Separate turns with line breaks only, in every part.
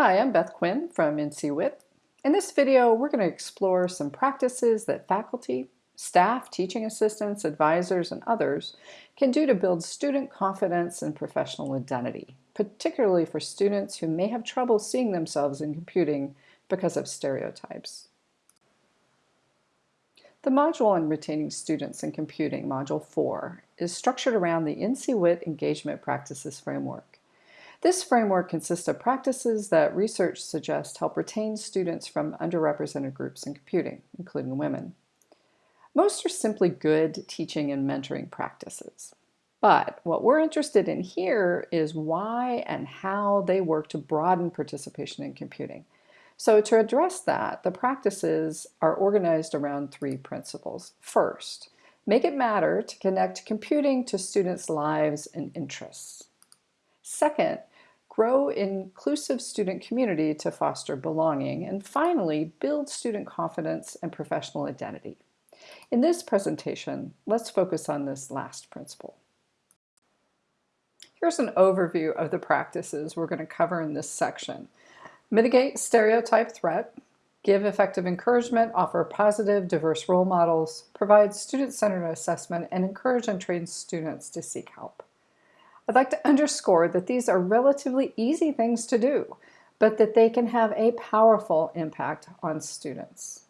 Hi, I'm Beth Quinn from NCWIT. In this video, we're going to explore some practices that faculty, staff, teaching assistants, advisors, and others can do to build student confidence and professional identity, particularly for students who may have trouble seeing themselves in computing because of stereotypes. The module on retaining students in computing, Module 4, is structured around the NCWIT Engagement Practices Framework. This framework consists of practices that research suggests help retain students from underrepresented groups in computing, including women. Most are simply good teaching and mentoring practices. But what we're interested in here is why and how they work to broaden participation in computing. So to address that, the practices are organized around three principles. First, make it matter to connect computing to students' lives and interests. Second, grow inclusive student community to foster belonging. And finally, build student confidence and professional identity. In this presentation, let's focus on this last principle. Here's an overview of the practices we're going to cover in this section. Mitigate stereotype threat, give effective encouragement, offer positive, diverse role models, provide student-centered assessment, and encourage and train students to seek help. I'd like to underscore that these are relatively easy things to do, but that they can have a powerful impact on students.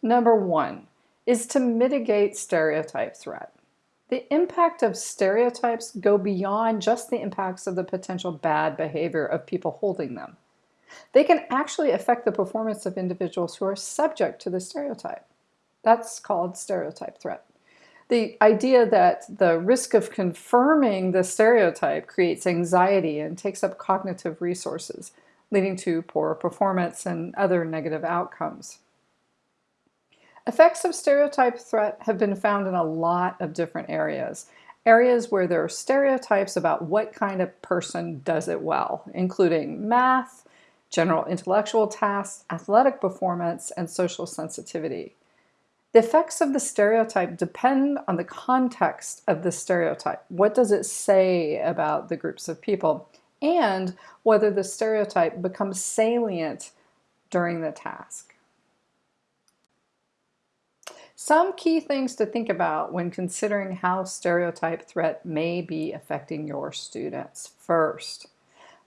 Number one is to mitigate stereotype threat. The impact of stereotypes go beyond just the impacts of the potential bad behavior of people holding them. They can actually affect the performance of individuals who are subject to the stereotype. That's called stereotype threat the idea that the risk of confirming the stereotype creates anxiety and takes up cognitive resources, leading to poor performance and other negative outcomes. Effects of stereotype threat have been found in a lot of different areas. Areas where there are stereotypes about what kind of person does it well, including math, general intellectual tasks, athletic performance, and social sensitivity. The effects of the stereotype depend on the context of the stereotype. What does it say about the groups of people? And whether the stereotype becomes salient during the task. Some key things to think about when considering how stereotype threat may be affecting your students. First,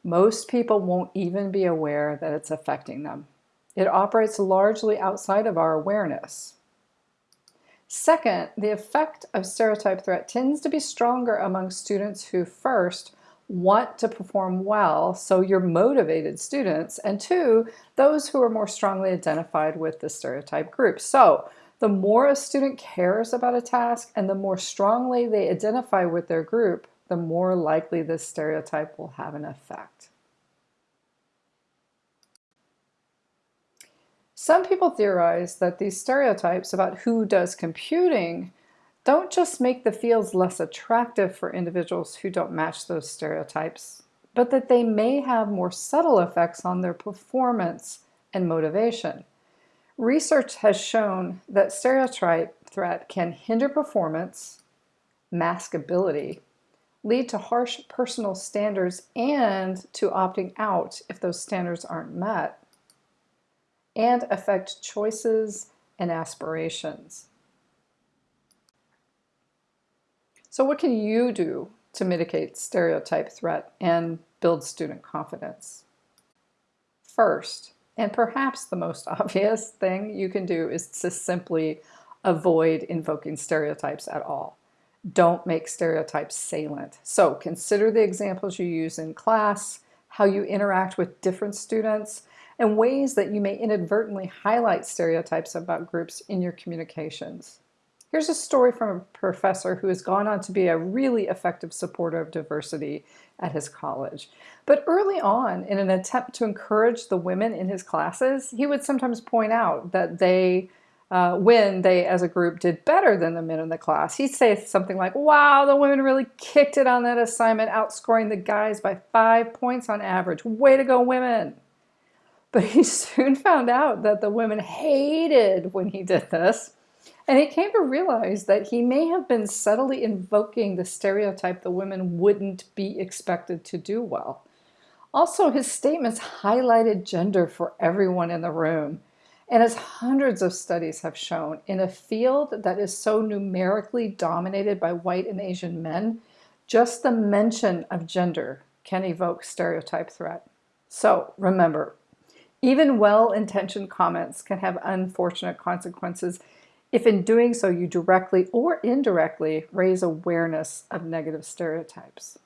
most people won't even be aware that it's affecting them. It operates largely outside of our awareness. Second, the effect of stereotype threat tends to be stronger among students who first want to perform well, so you're motivated students, and two, those who are more strongly identified with the stereotype group. So the more a student cares about a task and the more strongly they identify with their group, the more likely this stereotype will have an effect. Some people theorize that these stereotypes about who does computing don't just make the fields less attractive for individuals who don't match those stereotypes, but that they may have more subtle effects on their performance and motivation. Research has shown that stereotype threat can hinder performance, mask ability, lead to harsh personal standards, and to opting out if those standards aren't met and affect choices and aspirations. So what can you do to mitigate stereotype threat and build student confidence? First, and perhaps the most obvious thing you can do is to simply avoid invoking stereotypes at all. Don't make stereotypes salient. So consider the examples you use in class, how you interact with different students, and ways that you may inadvertently highlight stereotypes about groups in your communications. Here's a story from a professor who has gone on to be a really effective supporter of diversity at his college. But early on, in an attempt to encourage the women in his classes, he would sometimes point out that they, uh, when they as a group did better than the men in the class, he'd say something like, wow, the women really kicked it on that assignment, outscoring the guys by five points on average. Way to go, women. But he soon found out that the women hated when he did this. And he came to realize that he may have been subtly invoking the stereotype the women wouldn't be expected to do well. Also, his statements highlighted gender for everyone in the room. And as hundreds of studies have shown, in a field that is so numerically dominated by white and Asian men, just the mention of gender can evoke stereotype threat. So remember, even well-intentioned comments can have unfortunate consequences if in doing so you directly or indirectly raise awareness of negative stereotypes.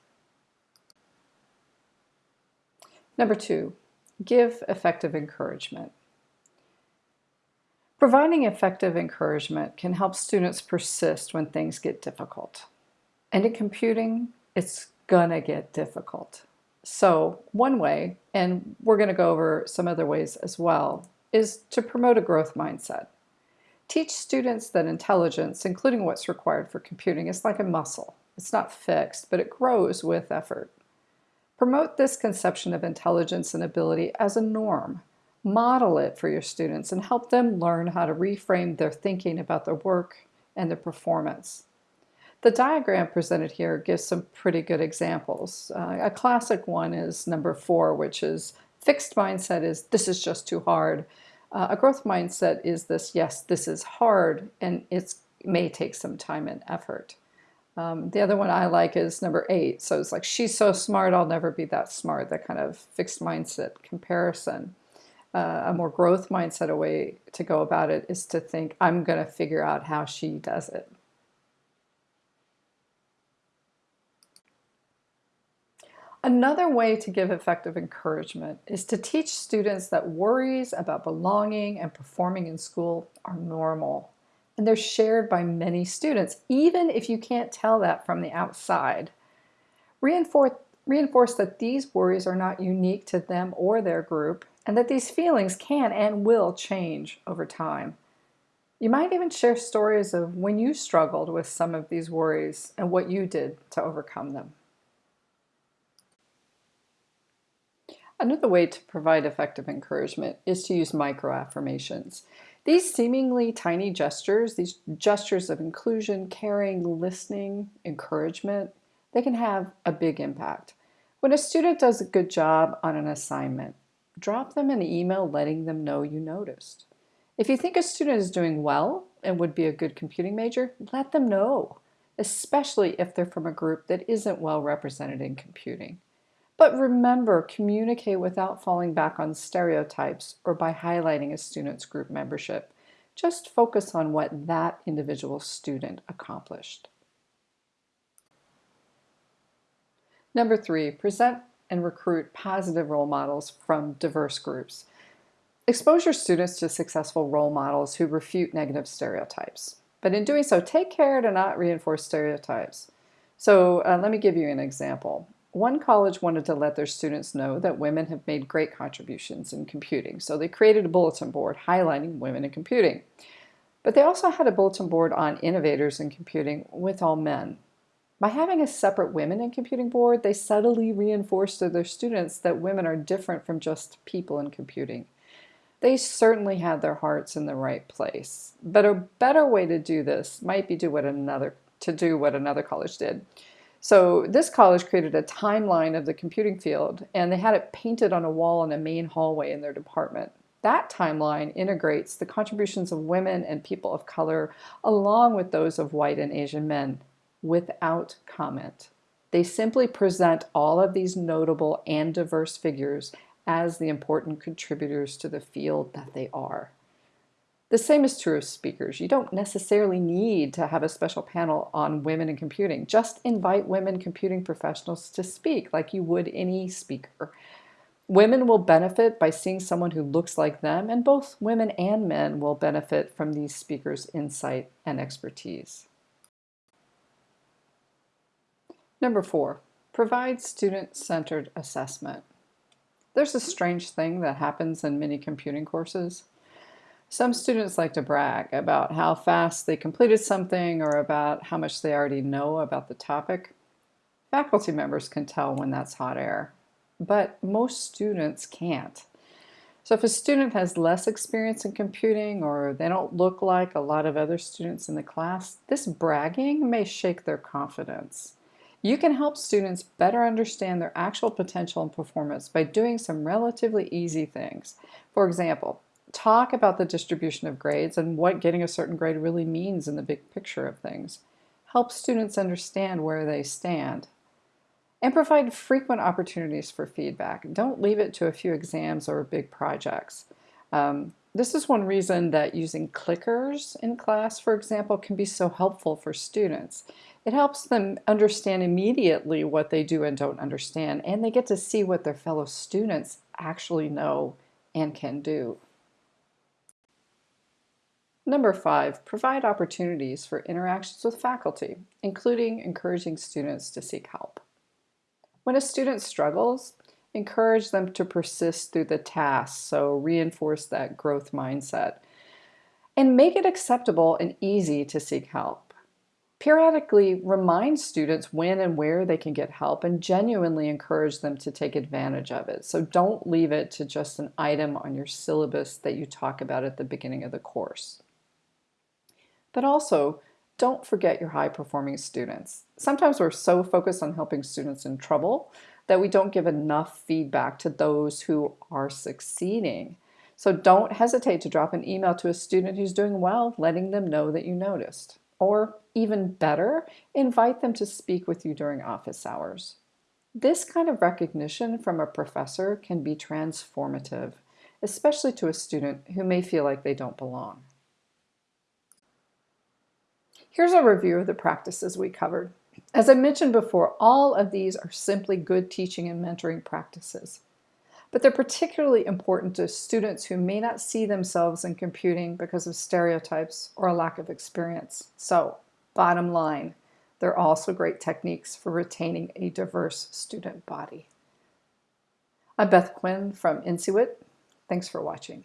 Number two, give effective encouragement. Providing effective encouragement can help students persist when things get difficult. And in computing, it's gonna get difficult. So one way, and we're gonna go over some other ways as well, is to promote a growth mindset. Teach students that intelligence, including what's required for computing, is like a muscle. It's not fixed, but it grows with effort. Promote this conception of intelligence and ability as a norm. Model it for your students and help them learn how to reframe their thinking about their work and their performance. The diagram presented here gives some pretty good examples. Uh, a classic one is number four, which is fixed mindset is this is just too hard. Uh, a growth mindset is this, yes, this is hard and it may take some time and effort. Um, the other one I like is number eight. So it's like, she's so smart, I'll never be that smart, that kind of fixed mindset comparison. Uh, a more growth mindset, a way to go about it is to think, I'm going to figure out how she does it. Another way to give effective encouragement is to teach students that worries about belonging and performing in school are normal and they're shared by many students, even if you can't tell that from the outside. Reinforce, reinforce that these worries are not unique to them or their group, and that these feelings can and will change over time. You might even share stories of when you struggled with some of these worries and what you did to overcome them. Another way to provide effective encouragement is to use microaffirmations. These seemingly tiny gestures, these gestures of inclusion, caring, listening, encouragement, they can have a big impact. When a student does a good job on an assignment, drop them an email letting them know you noticed. If you think a student is doing well and would be a good computing major, let them know, especially if they're from a group that isn't well represented in computing. But remember, communicate without falling back on stereotypes or by highlighting a student's group membership. Just focus on what that individual student accomplished. Number three, present and recruit positive role models from diverse groups. Expose your students to successful role models who refute negative stereotypes. But in doing so, take care to not reinforce stereotypes. So uh, let me give you an example. One college wanted to let their students know that women have made great contributions in computing, so they created a bulletin board highlighting women in computing. But they also had a bulletin board on innovators in computing with all men. By having a separate women in computing board, they subtly reinforced to their students that women are different from just people in computing. They certainly had their hearts in the right place. But a better way to do this might be do what another, to do what another college did. So this college created a timeline of the computing field and they had it painted on a wall in a main hallway in their department. That timeline integrates the contributions of women and people of color along with those of white and Asian men without comment. They simply present all of these notable and diverse figures as the important contributors to the field that they are. The same is true of speakers. You don't necessarily need to have a special panel on women in computing. Just invite women computing professionals to speak like you would any speaker. Women will benefit by seeing someone who looks like them, and both women and men will benefit from these speakers' insight and expertise. Number four, provide student-centered assessment. There's a strange thing that happens in many computing courses. Some students like to brag about how fast they completed something or about how much they already know about the topic. Faculty members can tell when that's hot air, but most students can't. So if a student has less experience in computing or they don't look like a lot of other students in the class, this bragging may shake their confidence. You can help students better understand their actual potential and performance by doing some relatively easy things. For example, talk about the distribution of grades and what getting a certain grade really means in the big picture of things. Help students understand where they stand. And provide frequent opportunities for feedback. Don't leave it to a few exams or big projects. Um, this is one reason that using clickers in class, for example, can be so helpful for students. It helps them understand immediately what they do and don't understand, and they get to see what their fellow students actually know and can do. Number five, provide opportunities for interactions with faculty, including encouraging students to seek help. When a student struggles, encourage them to persist through the task, so reinforce that growth mindset. And make it acceptable and easy to seek help. Periodically remind students when and where they can get help and genuinely encourage them to take advantage of it. So don't leave it to just an item on your syllabus that you talk about at the beginning of the course. But also, don't forget your high performing students. Sometimes we're so focused on helping students in trouble that we don't give enough feedback to those who are succeeding. So don't hesitate to drop an email to a student who's doing well, letting them know that you noticed. Or even better, invite them to speak with you during office hours. This kind of recognition from a professor can be transformative, especially to a student who may feel like they don't belong. Here's a review of the practices we covered. As I mentioned before, all of these are simply good teaching and mentoring practices. But they're particularly important to students who may not see themselves in computing because of stereotypes or a lack of experience. So, bottom line, they're also great techniques for retaining a diverse student body. I'm Beth Quinn from NCWIT. Thanks for watching.